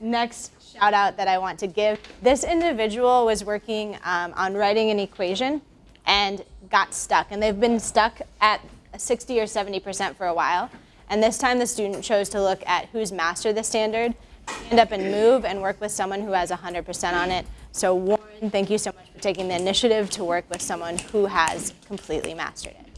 next shout out that I want to give, this individual was working um, on writing an equation and got stuck. And they've been stuck at 60 or 70% for a while. And this time the student chose to look at who's mastered the standard, stand up and move and work with someone who has 100% on it. So Warren, thank you so much for taking the initiative to work with someone who has completely mastered it.